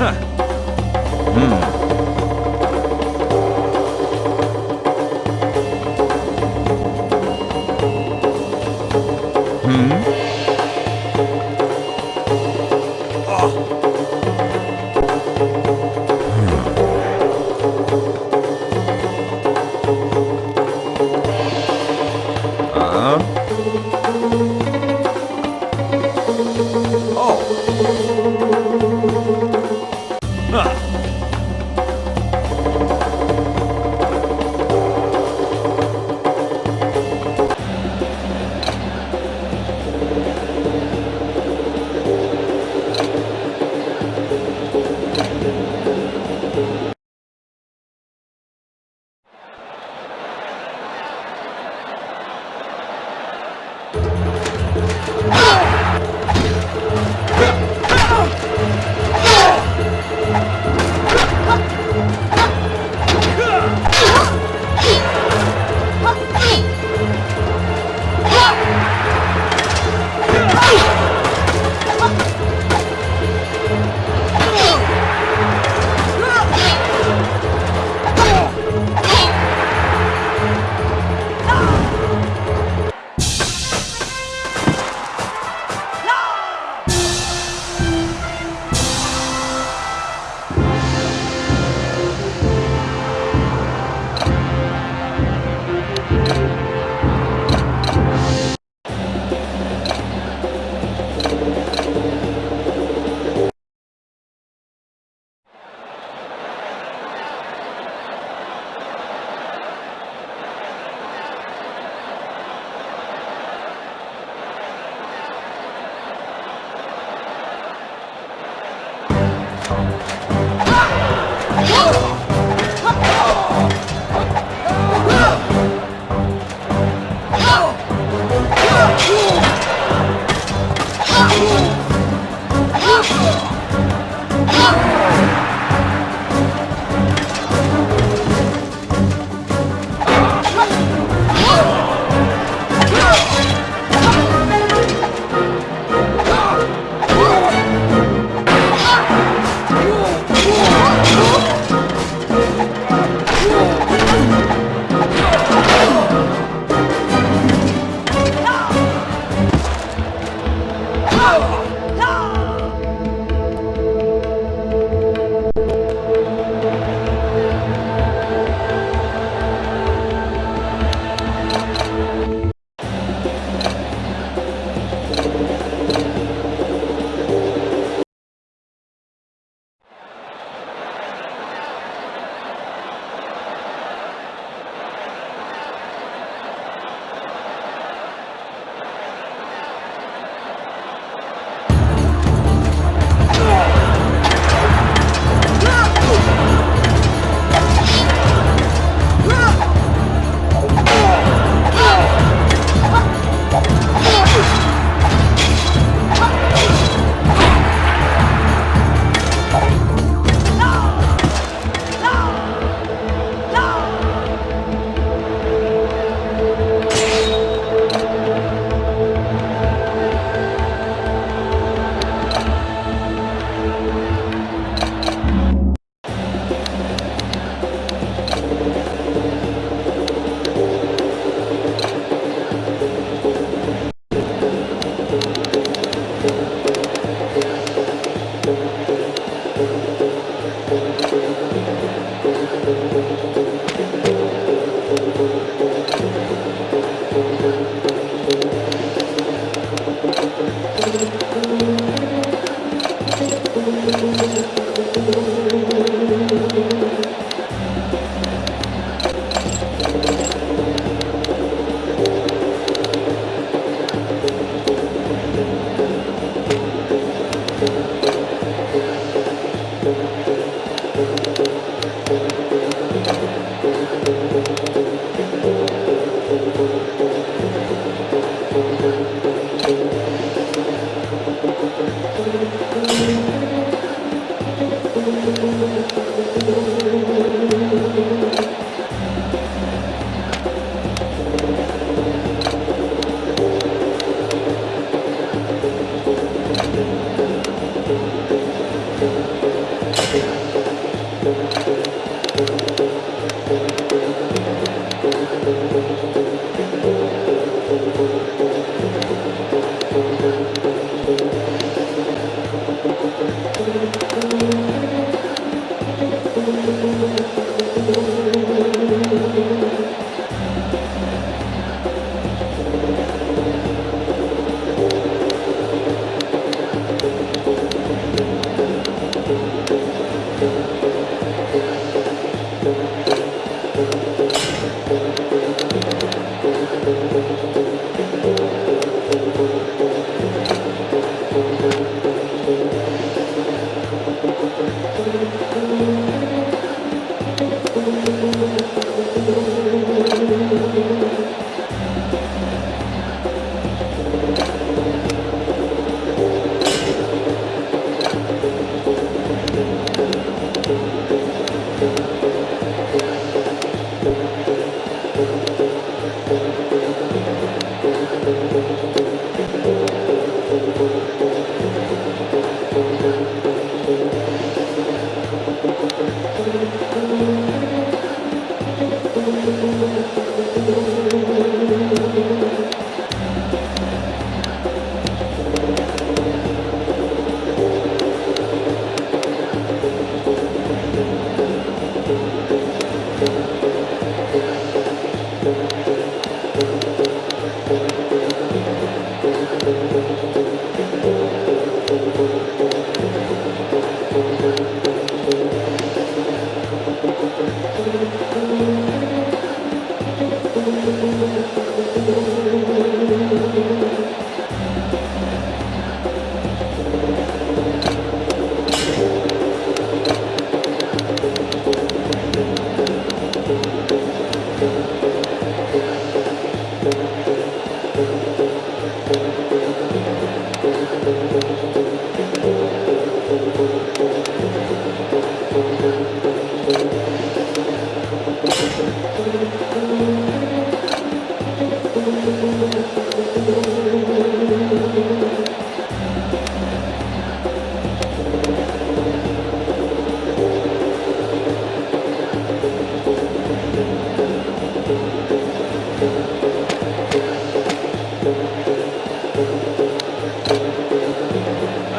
うん。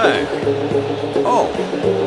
Hey. Oh.